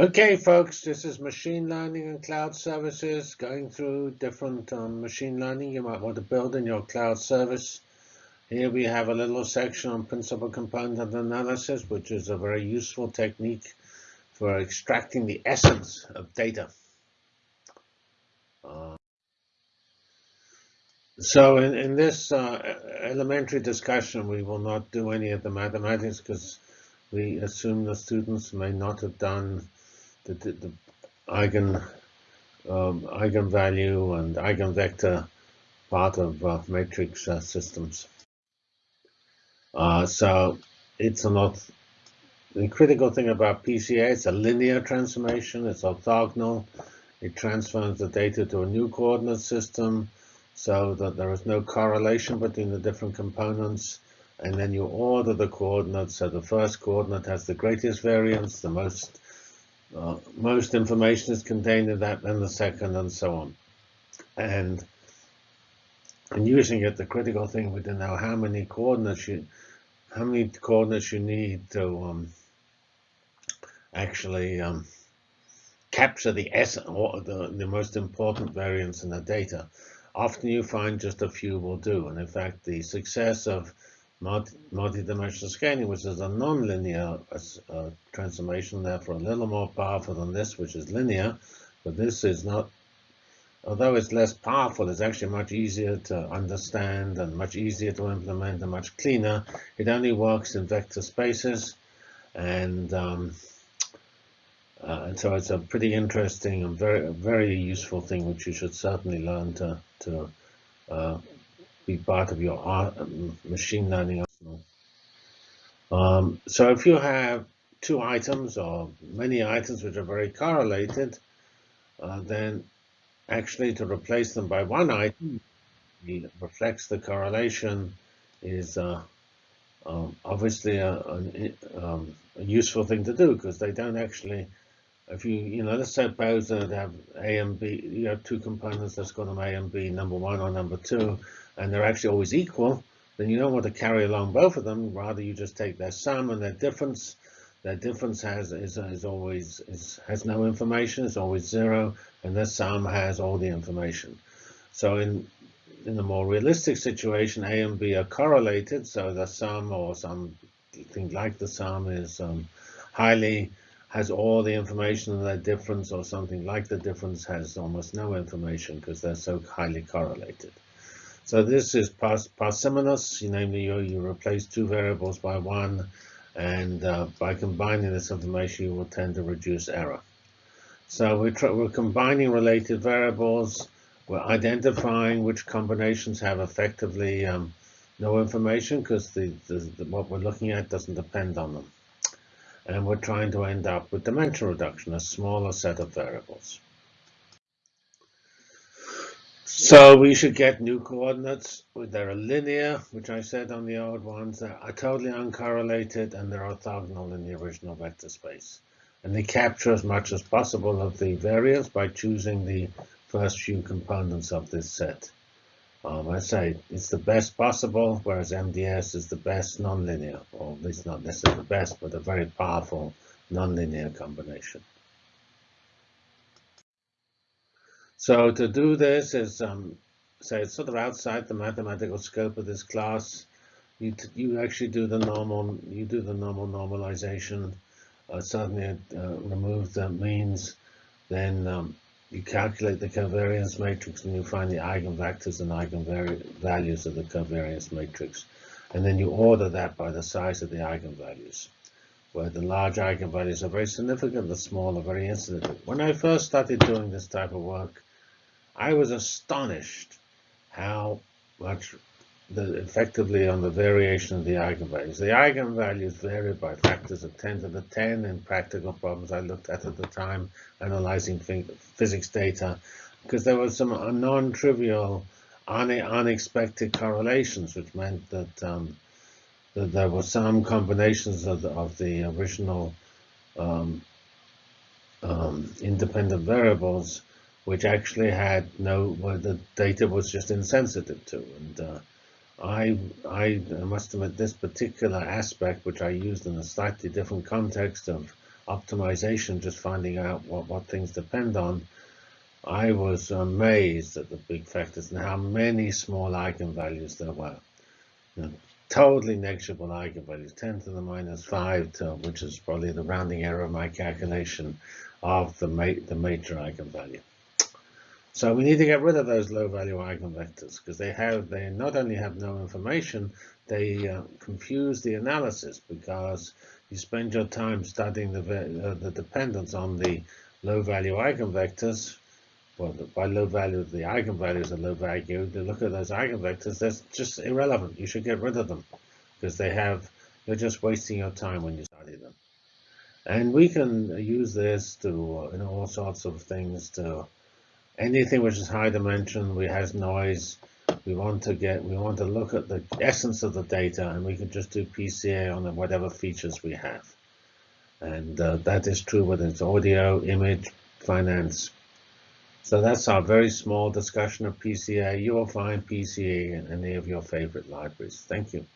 Okay, folks, this is machine learning and cloud services going through different um, machine learning you might want to build in your cloud service. Here we have a little section on principal component analysis, which is a very useful technique for extracting the essence of data. Uh, so in, in this uh, elementary discussion, we will not do any of the mathematics because we assume the students may not have done the, the, the eigen um, eigenvalue and eigenvector part of uh, matrix uh, systems. Uh, so it's not the critical thing about PCA. It's a linear transformation. It's orthogonal. It transforms the data to a new coordinate system so that there is no correlation between the different components. And then you order the coordinates. So the first coordinate has the greatest variance, the most uh, most information is contained in that, then the second, and so on. And in using it, the critical thing would know how many coordinates you, how many coordinates you need to um, actually um, capture the essence or the, the most important variance in the data. Often you find just a few will do. And in fact, the success of multi-dimensional scaling, which is a non-linear uh, transformation, therefore a little more powerful than this, which is linear. But this is not, although it's less powerful, it's actually much easier to understand and much easier to implement and much cleaner. It only works in vector spaces. And, um, uh, and so it's a pretty interesting and very, very useful thing, which you should certainly learn to, to uh, be part of your machine learning arsenal. Um, so if you have two items or many items which are very correlated, uh, then actually to replace them by one item reflects the correlation is uh, um, obviously a, a, um, a, useful thing to do because they don't actually, if you, you know, let's suppose that have A and B, you have two components, let's call them A and B, number one or number two, and they're actually always equal, then you don't want to carry along both of them. Rather, you just take their sum and their difference. Their difference has is, is always is, has no information. It's always zero, and their sum has all the information. So in in a more realistic situation, A and B are correlated, so the sum or something like the sum is um, highly has all the information and their difference, or something like the difference has almost no information because they're so highly correlated. So this is parsimonious, namely you, you replace two variables by one, and uh, by combining this information, you will tend to reduce error. So we're, we're combining related variables. We're identifying which combinations have effectively um, no information because the, the, the, what we're looking at doesn't depend on them. And we're trying to end up with dimension reduction, a smaller set of variables. So we should get new coordinates. They're linear, which I said on the old ones. They're totally uncorrelated, and they're orthogonal in the original vector space. And they capture as much as possible of the variance by choosing the first few components of this set. Um, I say it's the best possible, whereas MDS is the best nonlinear, or at least not necessarily the best, but a very powerful nonlinear combination. So to do this is, um, say it's sort of outside the mathematical scope of this class. You you actually do the normal you do the normal normalization. Uh, suddenly uh, remove the means, then um, you calculate the covariance matrix and you find the eigenvectors and eigenvalues of the covariance matrix. And then you order that by the size of the eigenvalues, where the large eigenvalues are very significant, the small are very insignificant. When I first started doing this type of work, I was astonished how much the, effectively on the variation of the eigenvalues. The eigenvalues vary by factors of 10 to the 10 in practical problems I looked at at the time, analyzing physics data, because there were some non-trivial, unexpected correlations, which meant that, um, that there were some combinations of the, of the original um, um, independent variables which actually had no, well, the data was just insensitive to. And uh, I, I must admit this particular aspect, which I used in a slightly different context of optimization, just finding out what, what things depend on, I was amazed at the big factors and how many small eigenvalues there were. You know, totally negligible eigenvalues, 10 to the minus 5, to, which is probably the rounding error of my calculation of the, ma the major eigenvalue. So we need to get rid of those low value eigenvectors because they have they not only have no information, they uh, confuse the analysis because you spend your time studying the uh, the dependence on the low value eigenvectors. Well, by low value, the eigenvalues are low value. To look at those eigenvectors, that's just irrelevant. You should get rid of them because they have you're just wasting your time when you study them. And we can use this to you know all sorts of things to anything which is high dimension, we has noise, we want to get, we want to look at the essence of the data, and we can just do PCA on whatever features we have. And uh, that is true whether it's audio, image, finance. So that's our very small discussion of PCA. You will find PCA in any of your favorite libraries. Thank you.